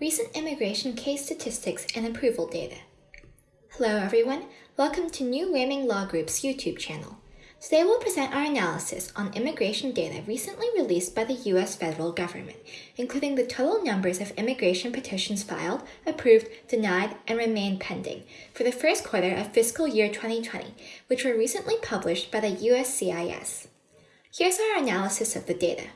Recent immigration case statistics and approval data. Hello everyone, welcome to New Learning Law Group's YouTube channel. Today we'll present our analysis on immigration data recently released by the U.S. federal government, including the total numbers of immigration petitions filed, approved, denied, and remain pending for the first quarter of fiscal year 2020, which were recently published by the USCIS. Here's our analysis of the data.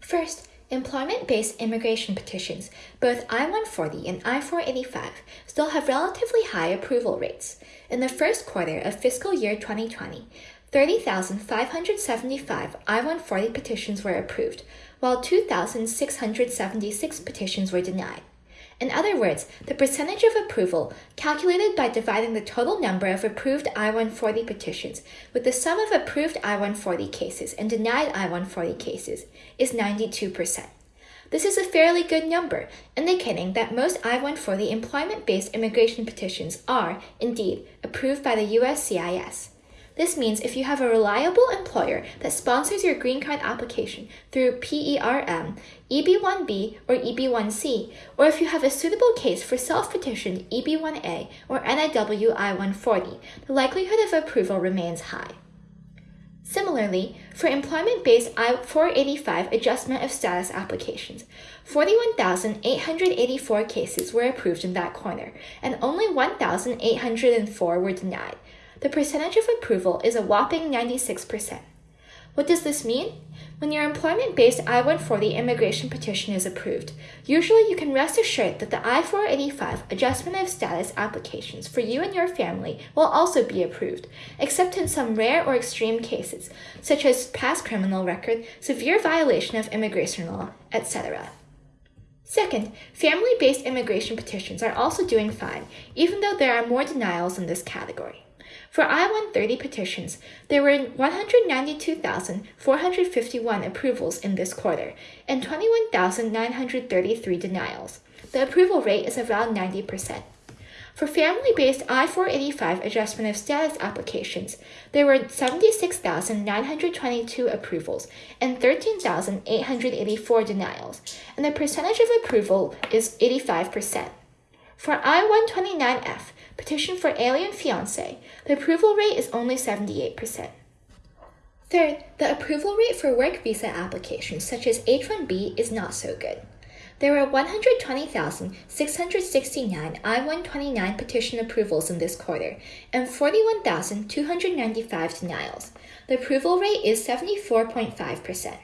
First, Employment-based immigration petitions, both I-140 and I-485, still have relatively high approval rates. In the first quarter of fiscal year 2020, 30,575 I-140 petitions were approved, while 2,676 petitions were denied. In other words, the percentage of approval, calculated by dividing the total number of approved I-140 petitions with the sum of approved I-140 cases and denied I-140 cases, is 92%. This is a fairly good number, indicating that most I-140 employment-based immigration petitions are, indeed, approved by the USCIS. This means if you have a reliable employer that sponsors your green card application through PERM, EB1B, or EB1C, or if you have a suitable case for self-petitioned EB1A or NIW I-140, the likelihood of approval remains high. Similarly, for employment-based I-485 adjustment of status applications, 41,884 cases were approved in that corner, and only 1,804 were denied, the percentage of approval is a whopping 96%. What does this mean? When your employment-based I-140 immigration petition is approved, usually you can rest assured that the I-485 adjustment of status applications for you and your family will also be approved, except in some rare or extreme cases, such as past criminal record, severe violation of immigration law, etc. Second, family-based immigration petitions are also doing fine, even though there are more denials in this category. For I-130 petitions, there were 192,451 approvals in this quarter and 21,933 denials. The approval rate is around 90%. For family-based I-485 adjustment of status applications, there were 76,922 approvals and 13,884 denials, and the percentage of approval is 85%. For I-129F, petition for alien fiancé, the approval rate is only 78%. Third, the approval rate for work visa applications such as H-1B is not so good. There were 120,669 I-129 petition approvals in this quarter and 41,295 denials. The approval rate is 74.5%.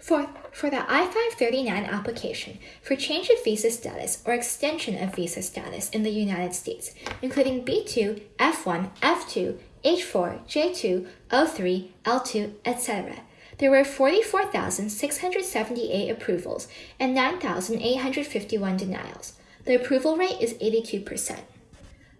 Fourth, for the I-539 application for change of visa status or extension of visa status in the United States, including B2, F1, F2, H4, J2, O3, L2, etc. There were 44,678 approvals and 9,851 denials. The approval rate is 82%.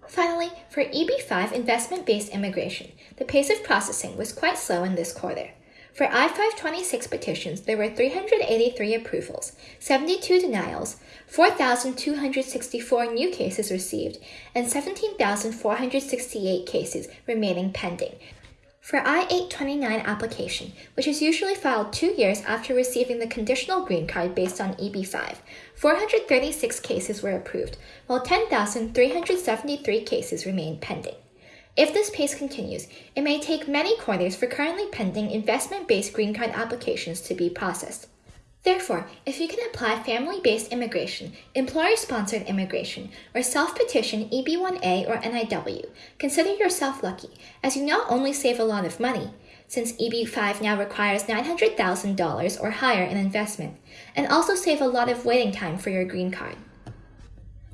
Finally, for EB5 investment-based immigration, the pace of processing was quite slow in this quarter. For I-526 petitions, there were 383 approvals, 72 denials, 4,264 new cases received, and 17,468 cases remaining pending. For I-829 application, which is usually filed two years after receiving the conditional green card based on EB5, 436 cases were approved, while 10,373 cases remain pending. If this pace continues, it may take many quarters for currently pending investment-based green card applications to be processed. Therefore, if you can apply family-based immigration, employer-sponsored immigration, or self-petition EB1A or NIW, consider yourself lucky, as you not only save a lot of money, since EB5 now requires $900,000 or higher in investment, and also save a lot of waiting time for your green card.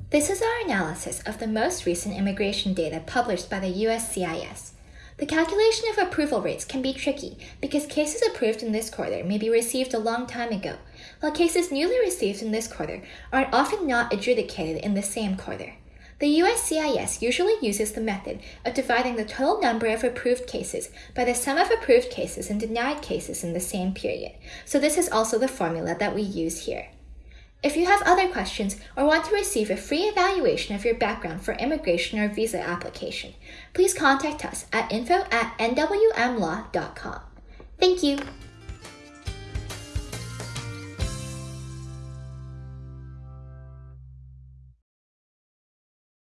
This is our analysis of the most recent immigration data published by the USCIS. The calculation of approval rates can be tricky because cases approved in this quarter may be received a long time ago, while cases newly received in this quarter are often not adjudicated in the same quarter. The USCIS usually uses the method of dividing the total number of approved cases by the sum of approved cases and denied cases in the same period, so this is also the formula that we use here. If you have other questions or want to receive a free evaluation of your background for immigration or visa application, please contact us at info at nwmlaw.com. Thank you.